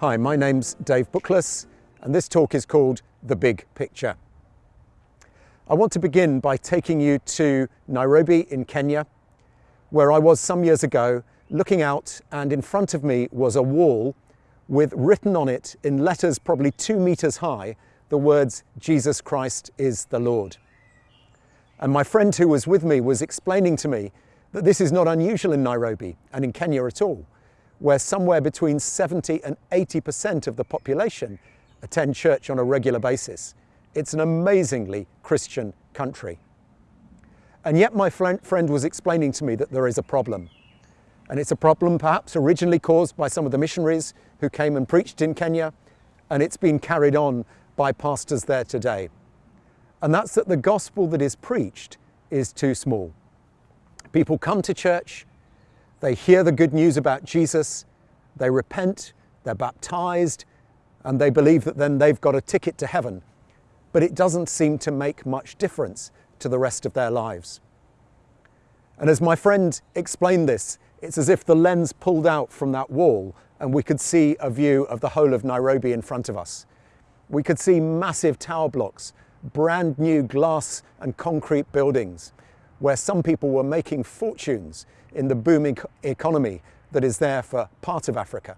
Hi, my name's Dave Bookless, and this talk is called The Big Picture. I want to begin by taking you to Nairobi in Kenya, where I was some years ago looking out, and in front of me was a wall with written on it in letters probably two meters high the words, Jesus Christ is the Lord. And my friend who was with me was explaining to me that this is not unusual in Nairobi and in Kenya at all, where somewhere between 70 and 80% of the population attend church on a regular basis. It's an amazingly Christian country. And yet my friend was explaining to me that there is a problem. And it's a problem perhaps originally caused by some of the missionaries who came and preached in Kenya, and it's been carried on by pastors there today. And that's that the gospel that is preached is too small. People come to church, they hear the good news about Jesus, they repent, they're baptized, and they believe that then they've got a ticket to heaven. But it doesn't seem to make much difference to the rest of their lives. And as my friend explained this, it's as if the lens pulled out from that wall and we could see a view of the whole of Nairobi in front of us. We could see massive tower blocks, brand new glass and concrete buildings, where some people were making fortunes in the booming economy that is there for part of Africa.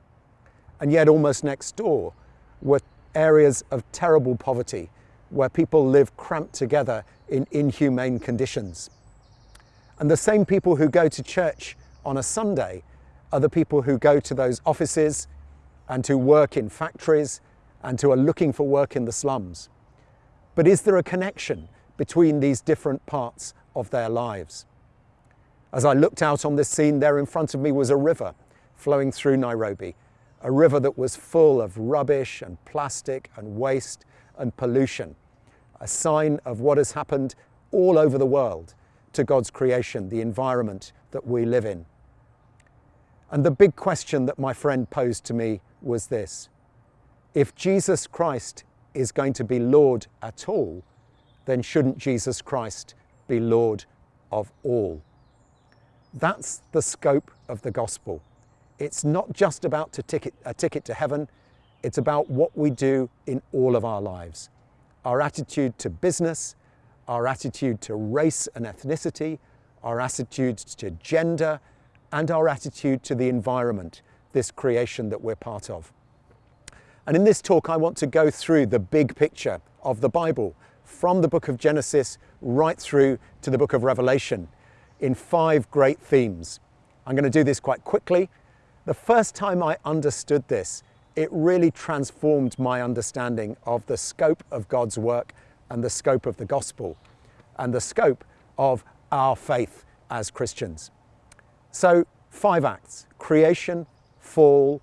And yet almost next door were areas of terrible poverty where people live cramped together in inhumane conditions. And the same people who go to church on a Sunday are the people who go to those offices and who work in factories and who are looking for work in the slums. But is there a connection between these different parts of their lives? As I looked out on this scene, there in front of me was a river flowing through Nairobi, a river that was full of rubbish and plastic and waste and pollution, a sign of what has happened all over the world to God's creation, the environment that we live in. And the big question that my friend posed to me was this. If Jesus Christ is going to be Lord at all, then shouldn't Jesus Christ be Lord of all? That's the scope of the gospel. It's not just about ticket, a ticket to heaven, it's about what we do in all of our lives. Our attitude to business, our attitude to race and ethnicity, our attitude to gender, and our attitude to the environment, this creation that we're part of. And in this talk, I want to go through the big picture of the Bible from the book of Genesis right through to the book of Revelation in five great themes. I'm going to do this quite quickly. The first time I understood this, it really transformed my understanding of the scope of God's work and the scope of the gospel and the scope of our faith as Christians. So, five acts creation, fall,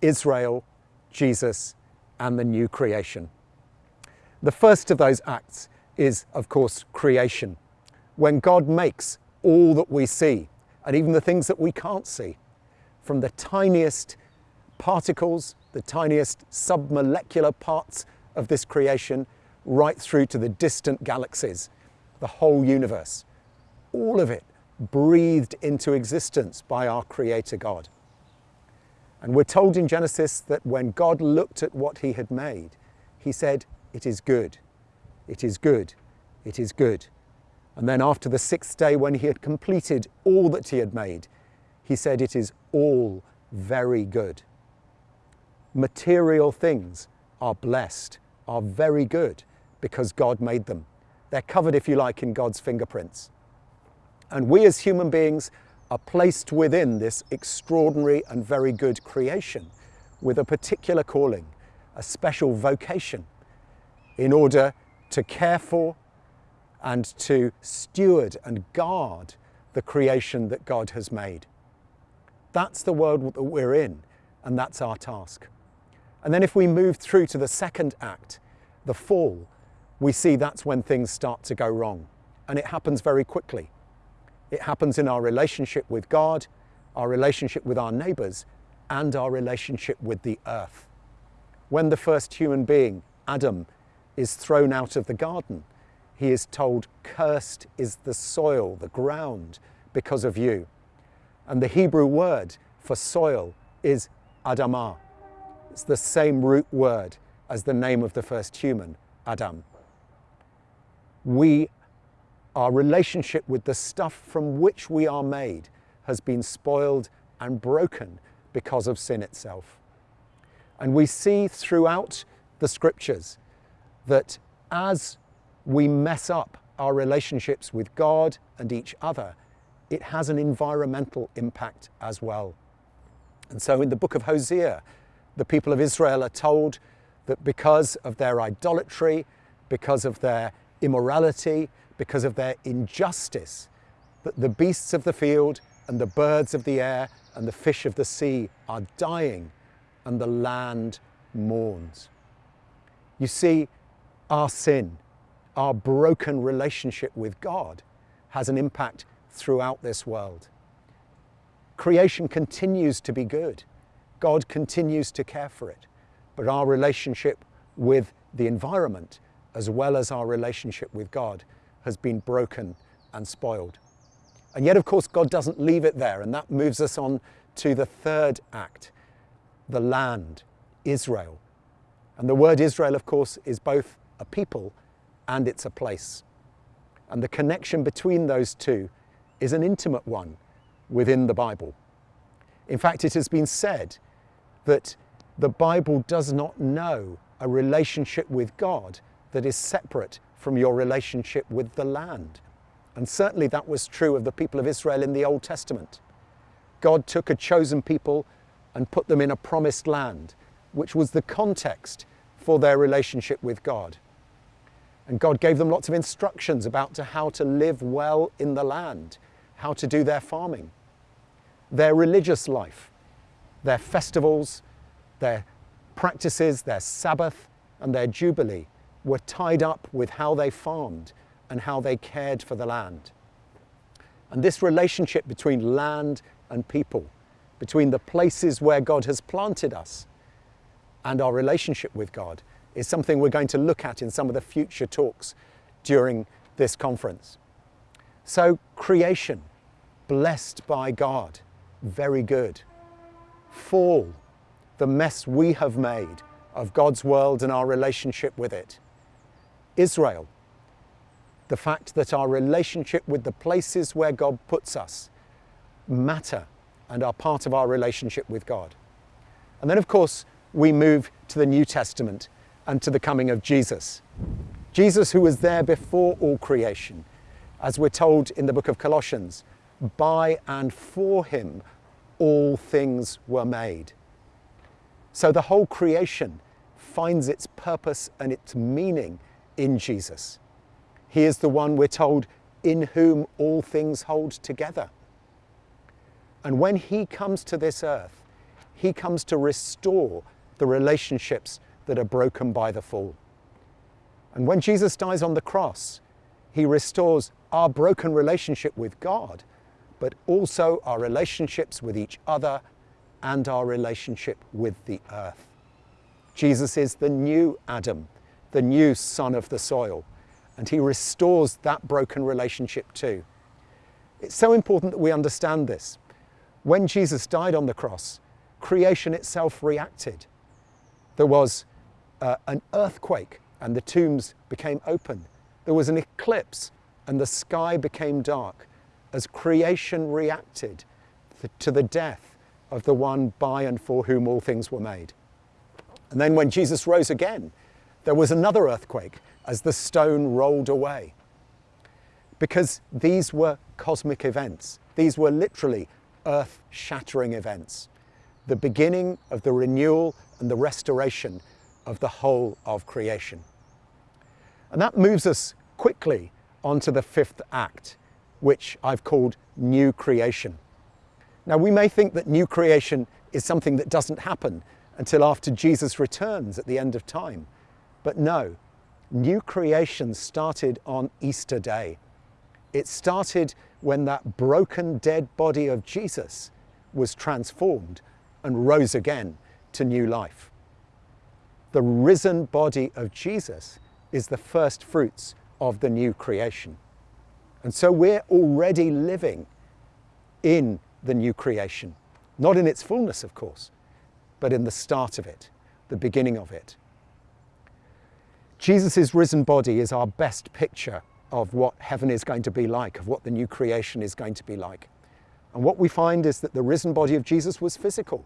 Israel, Jesus, and the new creation. The first of those acts is, of course, creation. When God makes all that we see, and even the things that we can't see, from the tiniest particles, the tiniest submolecular parts of this creation, right through to the distant galaxies, the whole universe. All of it breathed into existence by our Creator God. And we're told in Genesis that when God looked at what he had made, he said, It is good, it is good, it is good. And then after the sixth day, when he had completed all that he had made, he said, It is all very good. Material things are blessed, are very good, because God made them. They're covered, if you like, in God's fingerprints. And we as human beings are placed within this extraordinary and very good creation with a particular calling, a special vocation, in order to care for and to steward and guard the creation that God has made. That's the world that we're in, and that's our task. And then if we move through to the second act, the fall, we see that's when things start to go wrong. And it happens very quickly. It happens in our relationship with God, our relationship with our neighbours, and our relationship with the earth. When the first human being, Adam, is thrown out of the garden, he is told, Cursed is the soil, the ground, because of you. And the Hebrew word for soil is Adamah. It's the same root word as the name of the first human, Adam. We, our relationship with the stuff from which we are made has been spoiled and broken because of sin itself. And we see throughout the scriptures that as we mess up our relationships with God and each other, it has an environmental impact as well. And so in the book of Hosea, the people of Israel are told that because of their idolatry, because of their immorality, because of their injustice, that the beasts of the field and the birds of the air and the fish of the sea are dying and the land mourns. You see, our sin, our broken relationship with God has an impact throughout this world. Creation continues to be good. God continues to care for it. But our relationship with the environment, as well as our relationship with God, has been broken and spoiled. And yet, of course, God doesn't leave it there, and that moves us on to the third act the land, Israel. And the word Israel, of course, is both a people and it's a place. And the connection between those two is an intimate one within the Bible. In fact, it has been said that the Bible does not know a relationship with God that is separate from your relationship with the land. And certainly that was true of the people of Israel in the Old Testament. God took a chosen people and put them in a promised land, which was the context for their relationship with God. And God gave them lots of instructions about to how to live well in the land, how to do their farming, their religious life, their festivals, their practices, their Sabbath, and their Jubilee were tied up with how they farmed and how they cared for the land. And this relationship between land and people, between the places where God has planted us and our relationship with God, is something we're going to look at in some of the future talks during this conference. So, creation, blessed by God, very good. Fall, the mess we have made of God's world and our relationship with it. Israel, the fact that our relationship with the places where God puts us matter and are part of our relationship with God. And then, of course, we move to the New Testament and to the coming of Jesus. Jesus, who was there before all creation, as we're told in the book of Colossians, by and for him all things were made. So the whole creation finds its purpose and its meaning in Jesus. He is the one we're told in whom all things hold together. And when he comes to this earth, he comes to restore the relationships that are broken by the fall. And when Jesus dies on the cross, he restores our broken relationship with God, but also our relationships with each other and our relationship with the earth. Jesus is the new Adam, the new son of the soil, and he restores that broken relationship too. It's so important that we understand this. When Jesus died on the cross, creation itself reacted. There was uh, an earthquake and the tombs became open. There was an eclipse and the sky became dark as creation reacted to the death of the one by and for whom all things were made. And then when Jesus rose again, there was another earthquake as the stone rolled away. Because these were cosmic events. These were literally earth shattering events. The beginning of the renewal and the restoration of the whole of creation. And that moves us quickly onto the fifth act, which I've called new creation. Now, we may think that new creation is something that doesn't happen until after Jesus returns at the end of time. But no, new creation started on Easter Day. It started when that broken, dead body of Jesus was transformed and rose again to new life the risen body of Jesus is the first fruits of the new creation. And so we're already living in the new creation, not in its fullness, of course, but in the start of it. the beginning of it. Jesus' risen body is our best picture of what heaven is going to be like, of what the new creation is going to be like. And what we find is that the risen body of Jesus was physical.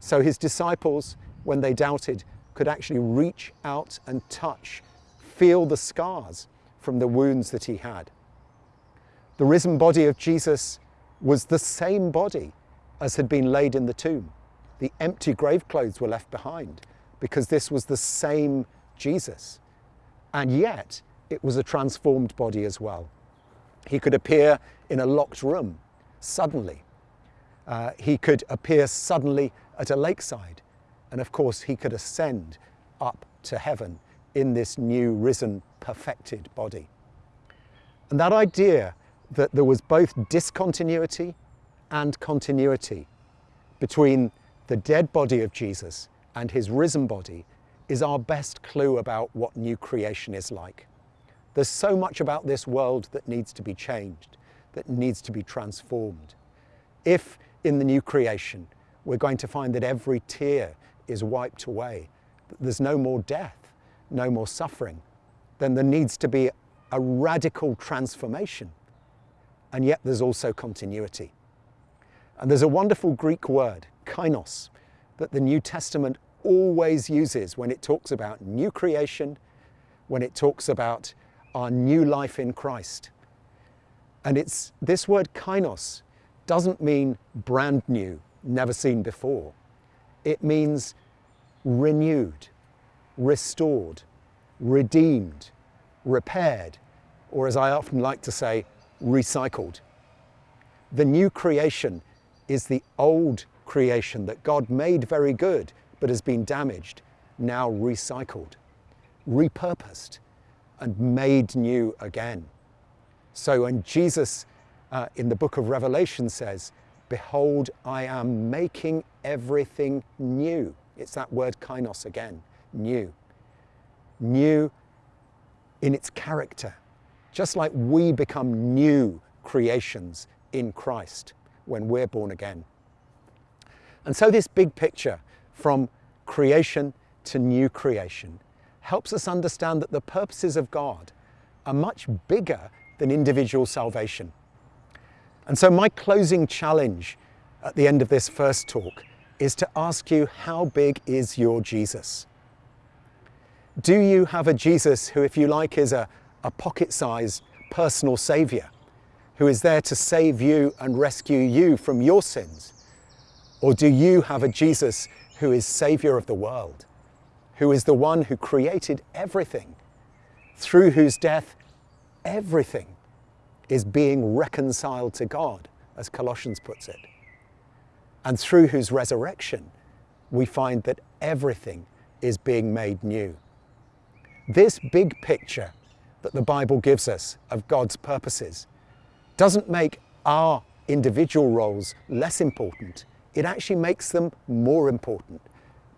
So his disciples, when they doubted, could actually reach out and touch, feel the scars from the wounds that he had. The risen body of Jesus was the same body as had been laid in the tomb. The empty grave clothes were left behind because this was the same Jesus. And yet, it was a transformed body as well. He could appear in a locked room suddenly. Uh, he could appear suddenly at a lakeside. And of course, he could ascend up to heaven in this new risen, perfected body. And that idea that there was both discontinuity and continuity between the dead body of Jesus and his risen body is our best clue about what new creation is like. There's so much about this world that needs to be changed, that needs to be transformed. If in the new creation we're going to find that every tear is wiped away, there's no more death, no more suffering, then there needs to be a radical transformation. And yet there's also continuity. And there's a wonderful Greek word, kainos, that the New Testament always uses when it talks about new creation, when it talks about our new life in Christ. And it's this word kainos doesn't mean brand new, never seen before. It means renewed, restored, redeemed, repaired, or as I often like to say, recycled. The new creation is the old creation that God made very good but has been damaged, now recycled, repurposed, and made new again. So when Jesus uh, in the book of Revelation says, Behold, I am making everything new. It's that word kainos again, new. New in its character, just like we become new creations in Christ when we're born again. And so, this big picture from creation to new creation helps us understand that the purposes of God are much bigger than individual salvation. And so, my closing challenge at the end of this first talk is to ask you how big is your Jesus? Do you have a Jesus who, if you like, is a, a pocket sized personal saviour? who is there to save you and rescue you from your sins? Or do you have a Jesus who is Saviour of the world, who is the one who created everything, through whose death everything is being reconciled to God, as Colossians puts it, and through whose resurrection we find that everything is being made new? This big picture that the Bible gives us of God's purposes doesn't make our individual roles less important. It actually makes them more important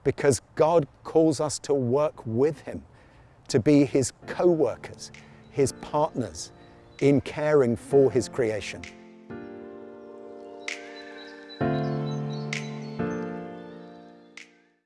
because God calls us to work with Him, to be His co workers, His partners in caring for His creation.